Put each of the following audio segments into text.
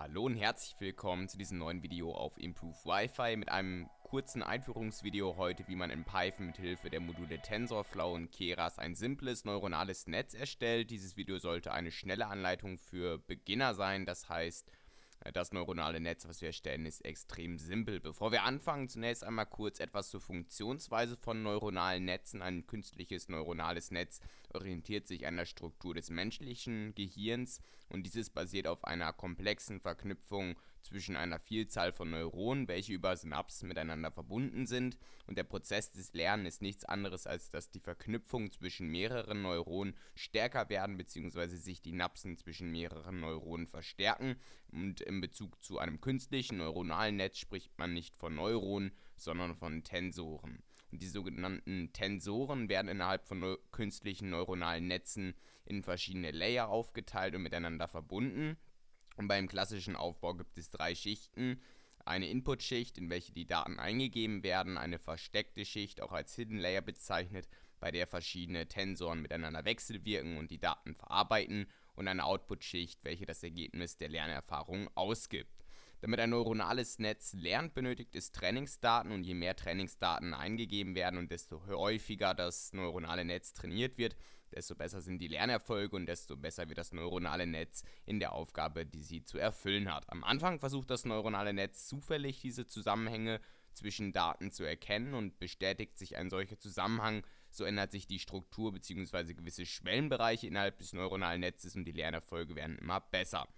Hallo und herzlich willkommen zu diesem neuen Video auf Improve Wi-Fi mit einem kurzen Einführungsvideo heute, wie man in Python mit Hilfe der Module TensorFlow und Keras ein simples neuronales Netz erstellt. Dieses Video sollte eine schnelle Anleitung für Beginner sein, das heißt, das neuronale Netz, was wir erstellen, ist extrem simpel. Bevor wir anfangen, zunächst einmal kurz etwas zur Funktionsweise von neuronalen Netzen. Ein künstliches neuronales Netz orientiert sich an der Struktur des menschlichen Gehirns und dieses basiert auf einer komplexen Verknüpfung zwischen einer Vielzahl von Neuronen, welche über Synapsen miteinander verbunden sind. Und der Prozess des Lernens ist nichts anderes, als dass die Verknüpfung zwischen mehreren Neuronen stärker werden, bzw. sich die Napsen zwischen mehreren Neuronen verstärken. Und in Bezug zu einem künstlichen neuronalen Netz spricht man nicht von Neuronen, sondern von Tensoren. Und die sogenannten Tensoren werden innerhalb von neu künstlichen neuronalen Netzen in verschiedene Layer aufgeteilt und miteinander verbunden. Und beim klassischen Aufbau gibt es drei Schichten. Eine Input-Schicht, in welche die Daten eingegeben werden, eine versteckte Schicht, auch als Hidden Layer bezeichnet, bei der verschiedene Tensoren miteinander wechselwirken und die Daten verarbeiten und eine Output-Schicht, welche das Ergebnis der Lernerfahrung ausgibt. Damit ein neuronales Netz lernt, benötigt es Trainingsdaten und je mehr Trainingsdaten eingegeben werden und desto häufiger das neuronale Netz trainiert wird, desto besser sind die Lernerfolge und desto besser wird das neuronale Netz in der Aufgabe, die sie zu erfüllen hat. Am Anfang versucht das neuronale Netz zufällig diese Zusammenhänge zwischen Daten zu erkennen und bestätigt sich ein solcher Zusammenhang, so ändert sich die Struktur bzw. gewisse Schwellenbereiche innerhalb des neuronalen Netzes und die Lernerfolge werden immer besser.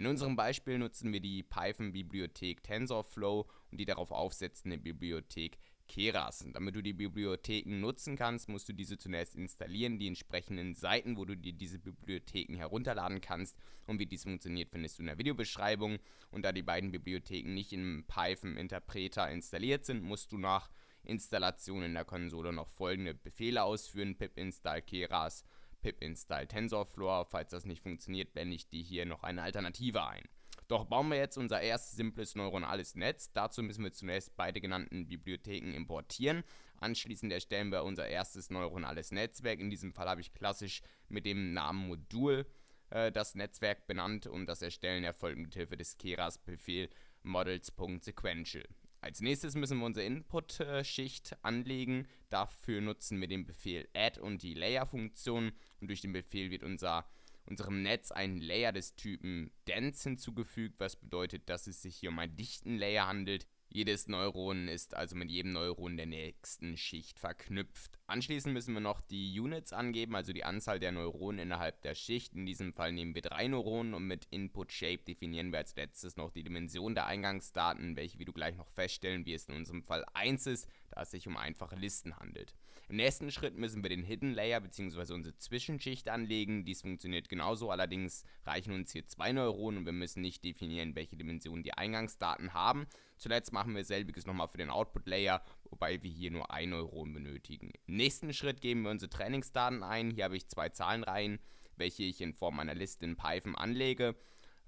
In unserem Beispiel nutzen wir die Python-Bibliothek TensorFlow und die darauf aufsetzende Bibliothek Keras. Und damit du die Bibliotheken nutzen kannst, musst du diese zunächst installieren, die entsprechenden Seiten, wo du dir diese Bibliotheken herunterladen kannst. Und wie dies funktioniert, findest du in der Videobeschreibung. Und da die beiden Bibliotheken nicht im Python-Interpreter installiert sind, musst du nach Installation in der Konsole noch folgende Befehle ausführen: pip install keras, pip install tensorflow. Falls das nicht funktioniert, blende ich dir hier noch eine Alternative ein. Doch bauen wir jetzt unser erstes simples neuronales Netz. Dazu müssen wir zunächst beide genannten Bibliotheken importieren. Anschließend erstellen wir unser erstes neuronales Netzwerk. In diesem Fall habe ich klassisch mit dem Namen Modul äh, das Netzwerk benannt und das Erstellen erfolgt mit Hilfe des Keras-Befehl models.sequential. Als nächstes müssen wir unsere Input-Schicht anlegen. Dafür nutzen wir den Befehl add und die Layer-Funktion. Und durch den Befehl wird unser, unserem Netz ein Layer des Typen dense hinzugefügt, was bedeutet, dass es sich hier um einen dichten Layer handelt. Jedes Neuron ist also mit jedem Neuron der nächsten Schicht verknüpft. Anschließend müssen wir noch die Units angeben, also die Anzahl der Neuronen innerhalb der Schicht. In diesem Fall nehmen wir drei Neuronen und mit Input Shape definieren wir als letztes noch die Dimension der Eingangsdaten, welche wie du gleich noch feststellen wirst in unserem Fall 1 ist, da es sich um einfache Listen handelt. Im nächsten Schritt müssen wir den Hidden Layer bzw. unsere Zwischenschicht anlegen. Dies funktioniert genauso, allerdings reichen uns hier zwei Neuronen und wir müssen nicht definieren, welche Dimension die Eingangsdaten haben. Zuletzt machen wir selbiges nochmal für den Output Layer, wobei wir hier nur ein Neuron benötigen. Im nächsten Schritt geben wir unsere Trainingsdaten ein. Hier habe ich zwei Zahlenreihen, welche ich in Form einer Liste in Python anlege.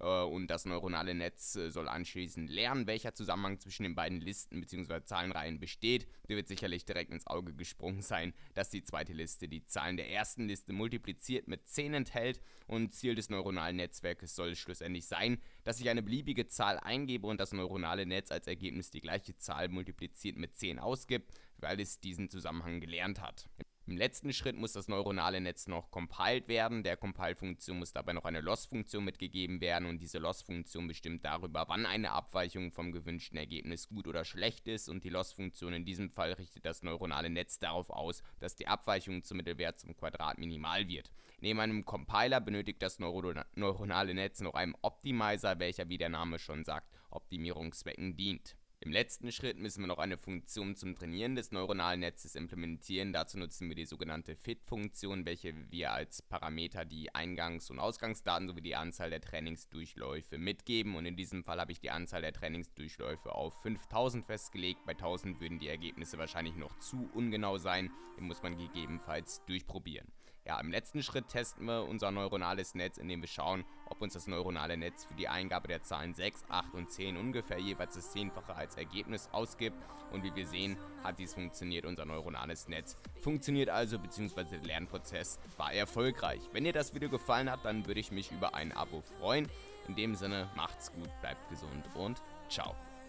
Äh, und das neuronale Netz äh, soll anschließend lernen, welcher Zusammenhang zwischen den beiden Listen bzw. Zahlenreihen besteht. Dir wird sicherlich direkt ins Auge gesprungen sein, dass die zweite Liste die Zahlen der ersten Liste multipliziert mit 10 enthält und Ziel des neuronalen Netzwerkes soll schlussendlich sein, dass ich eine beliebige Zahl eingebe und das neuronale Netz als Ergebnis die gleiche Zahl multipliziert mit 10 ausgibt, weil es diesen Zusammenhang gelernt hat. Im letzten Schritt muss das neuronale Netz noch compiled werden. Der Compile-Funktion muss dabei noch eine Loss-Funktion mitgegeben werden und diese Loss-Funktion bestimmt darüber, wann eine Abweichung vom gewünschten Ergebnis gut oder schlecht ist und die Loss-Funktion in diesem Fall richtet das neuronale Netz darauf aus, dass die Abweichung zum Mittelwert zum Quadrat minimal wird. Neben einem Compiler benötigt das Neuro neuronale Netz noch einen Optimizer, welcher wie der Name schon sagt, Optimierungszwecken dient. Im letzten Schritt müssen wir noch eine Funktion zum Trainieren des neuronalen Netzes implementieren. Dazu nutzen wir die sogenannte Fit-Funktion, welche wir als Parameter die Eingangs- und Ausgangsdaten sowie die Anzahl der Trainingsdurchläufe mitgeben. Und in diesem Fall habe ich die Anzahl der Trainingsdurchläufe auf 5000 festgelegt. Bei 1000 würden die Ergebnisse wahrscheinlich noch zu ungenau sein. Den muss man gegebenenfalls durchprobieren. Ja, im letzten Schritt testen wir unser neuronales Netz, indem wir schauen, ob uns das neuronale Netz für die Eingabe der Zahlen 6, 8 und 10 ungefähr jeweils das Zehnfache als Ergebnis ausgibt. Und wie wir sehen, hat dies funktioniert, unser neuronales Netz. Funktioniert also, beziehungsweise der Lernprozess war erfolgreich. Wenn dir das Video gefallen hat, dann würde ich mich über ein Abo freuen. In dem Sinne, macht's gut, bleibt gesund und ciao.